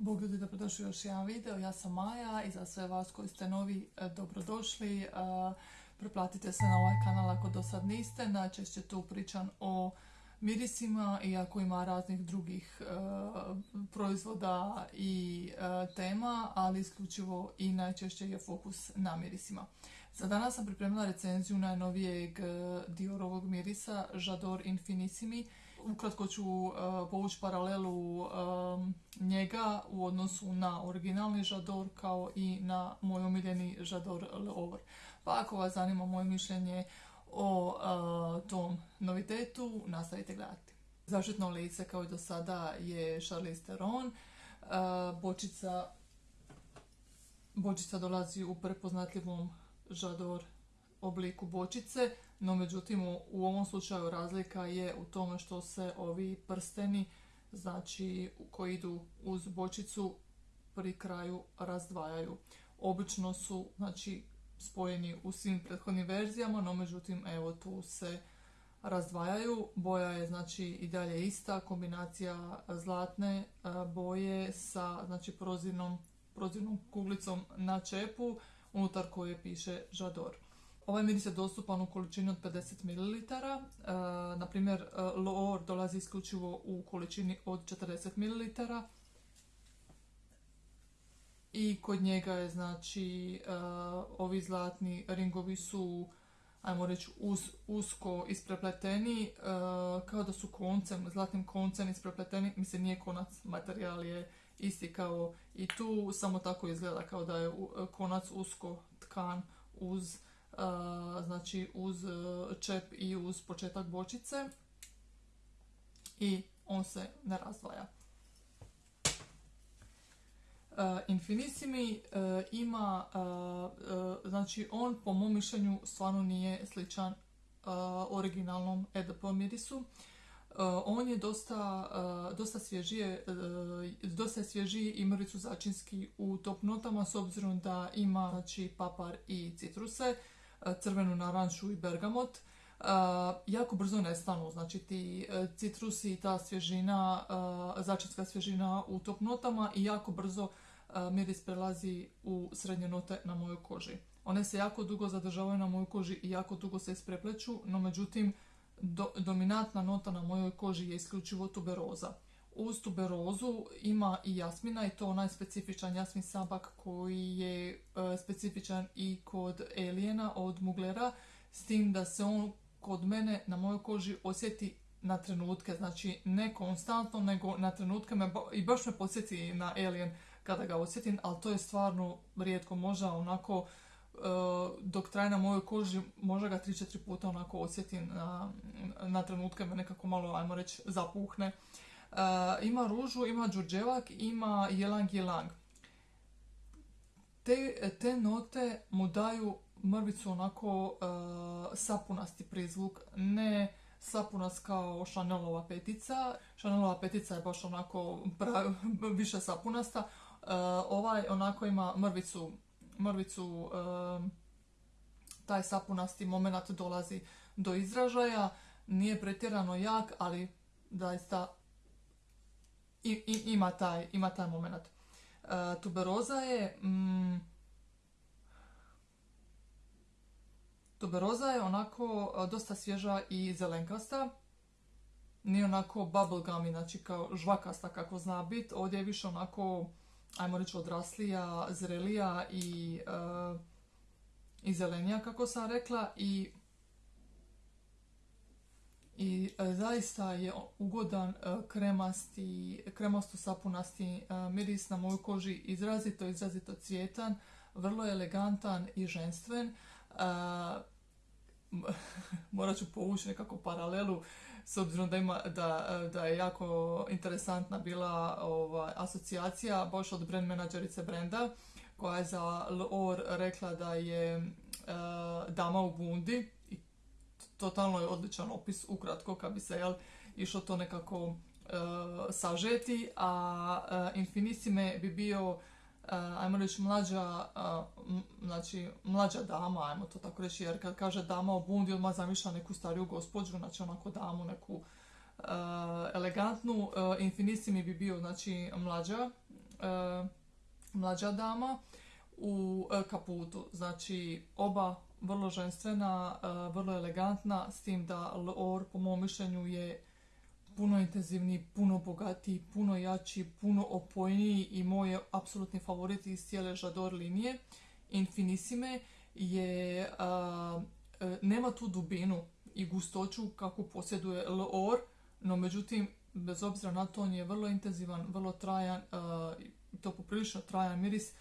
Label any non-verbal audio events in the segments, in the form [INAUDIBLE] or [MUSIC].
Bog ljudi, dobrodošli u još jedan video. Ja sam Maja i za sve vas koji ste novi, e, dobrodošli. E, Preplatite se na ovaj kanal ako do sad niste. Najčešće tu pričam o mirisima, iako ima raznih drugih e, proizvoda i tema, ali isključivo i najčešće je fokus na mirisima. Za danas sam pripremila recenziju najnovijeg Diorovog mirisa J'adore Infinissimi Ukratko ću uh, povući paralelu um, njega u odnosu na originalni žador kao i na moj omiljeni žador Leover. Pa ako vas zanima moje mišljenje o uh, tom novitetu, nastavite gledati. Zaštitno lice kao i do sada je Charlize Theron. Bočica, bočica dolazi u prepoznatljivom žador obliku bočice, no međutim u ovom slučaju razlika je u tome što se ovi prsteni, znači koji idu uz bočicu, pri kraju razdvajaju. Obično su znači, spojeni u svim prethodnim verzijama, no međutim evo tu se razdvajaju. Boja je znači i dalje ista, kombinacija zlatne e, boje sa znači prozirnom, prozirnom kuglicom na čepu unutar koje piše Žador. Ovaj miris je dostupan u količini od 50 ml. E, na primjer, e, Loor dolazi isključivo u količini od 40 ml. I kod njega je, znači, e, ovi zlatni ringovi su, ajmo reći, usko isprepleteni, kao da su koncem, zlatnim koncem isprepleteni. Mislim, nije konac, materijal je isti kao i tu, samo tako izgleda kao da je konac usko tkan uz znači uz e, čep i uz početak bočice i on se ne razdvaja. Uh, Infinissimi uh, ima, znači on po mom mišljenju stvarno nije sličan originalnom EDP mirisu. On je dosta, dosta svježije, dosta svježiji i mrvicu začinski u top notama s obzirom da ima znači, papar i citruse crvenu naranču i bergamot. Jako brzo nestanu, znači ti e, citrusi i ta svježina, začinska svježina u top notama i jako brzo miris prelazi u srednje note na mojoj koži. One se jako dugo zadržavaju na mojoj koži i jako dugo se isprepleću, no međutim dominantna nota na mojoj koži je isključivo tuberoza. Uz tuberozu ima i jasmina i to onaj specifičan jasmin sabak koji je e, specifičan i kod Elijena od Muglera, s tim da se on kod mene na mojoj koži osjeti na trenutke, znači ne konstantno, nego na trenutke me, i baš me podsjeti na Alien kada ga osjetim, ali to je stvarno rijetko, možda onako e, dok traje na mojoj koži, možda ga 3-4 puta onako osjetim na, na trenutke me nekako malo, ajmo reći, zapuhne. Eh, ima ružu, ima džurđevak, ima jelang jelang. Te, te note mu daju mrvicu onako uh, sapunasti prizvuk, ne sapunast kao Chanelova petica. Chanelova petica je baš onako [LAUGHS] više sapunasta. Uh, ovaj onako ima mrvicu, mrvicu taj sapunasti moment dolazi do izražaja. Nije pretjerano jak, ali zaista i, ima, taj, ima taj moment. Uh, tuberoza je... Mm, tuberoza je onako e, dosta svježa i zelenkasta. Nije onako bubblegummy, znači kao žvakasta kako zna biti. Ovdje je više onako, ajmo reći, odraslija, zrelija i, uh, i zelenija kako sam rekla. I i e, zaista je ugodan e, kremasti, kremasto sapunasti e, miris na mojoj koži izrazito, izrazito cvjetan, vrlo elegantan i ženstven. [LAUGHS] Morat ću povući nekako paralelu s obzirom da, ima, da, da je jako interesantna bila ovaj, asocijacija baš od brand menadžerice brenda koja je za L'Or rekla da je dama u bundi totalno je odličan opis, ukratko, kad bi se jel, išlo to nekako uh, sažeti, a uh, Infinissime bi bio, uh, ajmo reći, mlađa, znači, mlađa dama, ajmo to tako reći, jer kad kaže dama o bundi, odmah zamišlja neku stariju gospođu, znači onako damu, neku elegantnu. Infinissimi bi bio, znači, mlađa, mlađa dama u kaputu. Znači oba vrlo ženstvena, vrlo elegantna, s tim da L'Or po mom mišljenju je puno intenzivniji, puno bogatiji, puno jači, puno opojniji i moj je apsolutni favorit iz cijele Žador linije. Infinissime je, e, nema tu dubinu i gustoću kako posjeduje L'Or, no međutim, bez obzira na to, on je vrlo intenzivan, vrlo trajan, to poprilično trajan miris,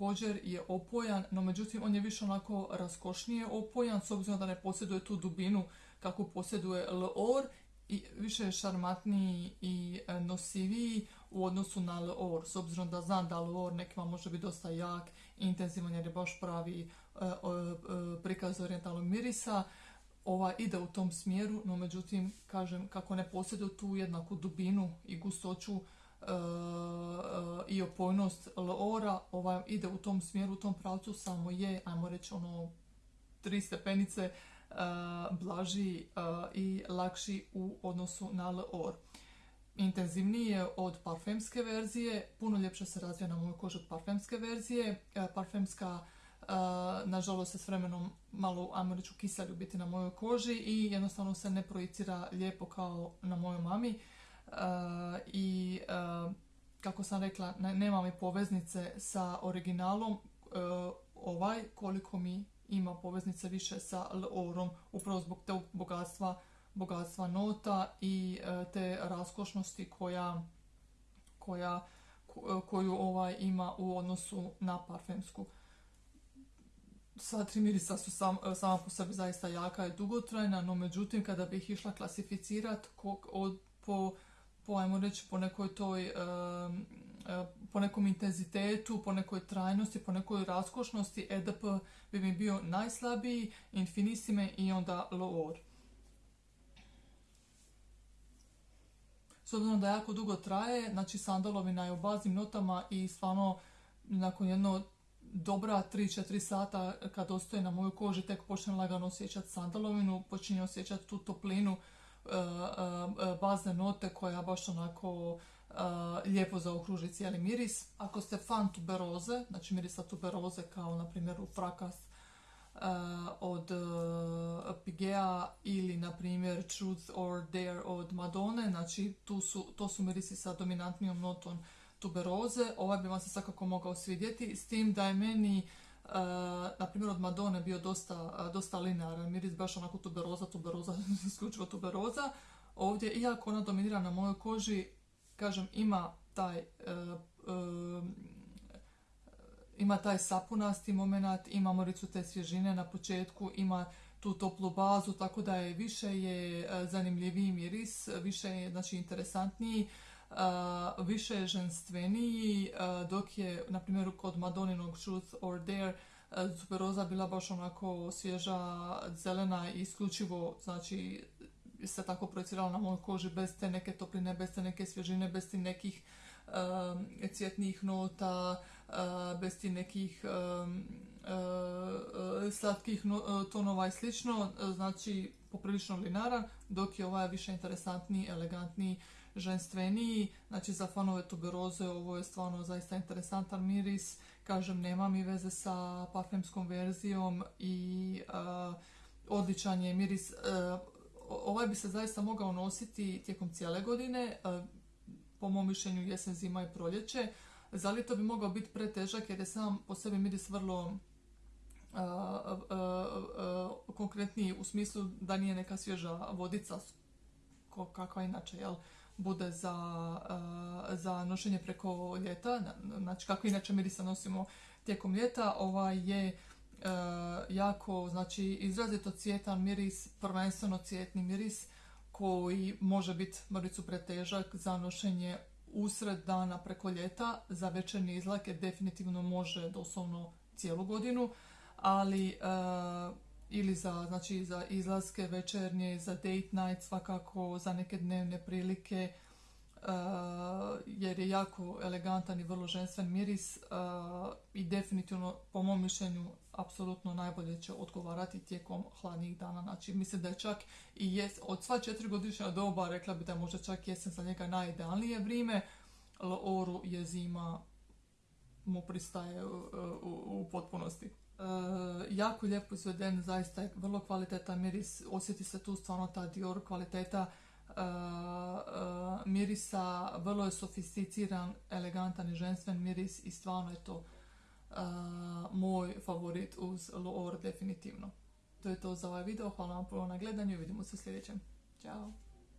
također je opojan, no međutim on je više onako raskošnije opojan s obzirom da ne posjeduje tu dubinu kako posjeduje L'Or i više je šarmatniji i e, nosiviji u odnosu na L'Or, s obzirom da znam da L'Or nekima može biti dosta jak, intenzivan jer je baš pravi e, e, prikaz orijentalnog mirisa. Ova ide u tom smjeru, no međutim, kažem, kako ne posjeduje tu jednaku dubinu i gustoću i opojnost L'Ora, ova ide u tom smjeru, u tom pravcu, samo je, ajmo reći, ono, tri stepenice blaži i lakši u odnosu na L'Or. Intenzivniji je od parfemske verzije, puno ljepše se razvija na mojoj koži od parfemske verzije. Parfemska nažalost se s vremenom malo, ajmo reći, kiselju biti na mojoj koži i jednostavno se ne projicira lijepo kao na mojoj mami. I kako sam rekla, nema mi poveznice sa originalom ovaj koliko mi ima poveznice više sa L'Orom, upravo zbog tog bogatstva, bogatstva nota i te raskošnosti koja, koja, koju ovaj ima u odnosu na parfemsku. Sva tri mirisa su sam, sama po sebi zaista jaka i dugotrajna, no međutim kada bih išla klasificirati po, po, ajmo reći, po nekoj toj E, po nekom intenzitetu, po nekoj trajnosti, po nekoj raskošnosti EDP bi mi bio najslabiji, Infinissime i onda L'Or. S obzirom da jako dugo traje, znači sandalovina je u baznim notama i stvarno nakon jedno dobra 3-4 sata kad ostaje na mojoj koži tek počnem lagano osjećati sandalovinu, počinje osjećati tu toplinu bazne note koja baš onako lijepo zaokruži cijeli miris. Ako ste fan tuberoze, znači mirisa tuberoze kao na primjer u frakas od Pigea ili na primjer Truth or Dare od Madone, znači tu su, to su mirisi sa dominantnijom notom tuberoze. Ovaj bi vam se svakako mogao svidjeti, s tim da je meni na primjer od Madone bio dosta, dosta linearan miris, baš onako tuberoza, tuberoza, [LAUGHS] isključivo tuberoza. Ovdje, iako ona dominira na mojoj koži, kažem, ima taj e, e, ima taj sapunasti moment, ima moricu te svježine na početku, ima tu toplu bazu, tako da je više je zanimljiviji miris, više je znači, interesantniji, više ženstveniji, dok je, na primjer, kod Madoninog Truth or Dare, Superoza bila baš onako svježa, zelena i isključivo, znači, se tako projecirala na mojoj koži bez te neke topline, bez te neke svježine, bez ti nekih um, cvjetnih nota, uh, bez ti nekih um, slatkih tonova i slično, znači poprilično linaran, dok je ovaj više interesantniji, elegantniji, ženstveniji, znači za fanove tuberoze ovo je stvarno zaista interesantan miris, kažem nema mi veze sa parfemskom verzijom i uh, odličan je miris, ovaj bi se zaista mogao nositi tijekom cijele godine, e, po mom mišljenju jesen, zima i proljeće. Zali to bi mogao biti pretežak jer je sam po sebi miris vrlo konkretniji u smislu da nije neka svježa vodica kakva inače jel, bude za, za nošenje preko ljeta, znači kako inače mirisa nosimo tijekom ljeta, ovaj je E, jako, znači izrazito cvjetan miris, prvenstveno cvjetni miris koji može biti mrvicu pretežak za nošenje usred dana preko ljeta, za večernje izlake definitivno može doslovno cijelu godinu, ali e, ili za, znači, za izlaske večernje, za date night svakako, za neke dnevne prilike, jer je jako elegantan i vrlo ženstven miris i definitivno po mom mišljenju apsolutno najbolje će odgovarati tijekom hladnih dana. Znači mislim da je čak i jes, od sva četiri godišnja doba rekla bi da je možda čak jesen za njega najidealnije vrijeme, L'Oru je zima mu pristaje u, u, potpunosti. E, jako lijepo izveden, zaista je vrlo kvalitetan miris, osjeti se tu stvarno ta Dior kvaliteta e, e, mirisa, vrlo je sofisticiran, elegantan i ženstven miris i stvarno je to moj favorit uz L'Or definitivno. To je to za ovaj video, hvala vam puno na gledanju i vidimo se u sljedećem. Ćao!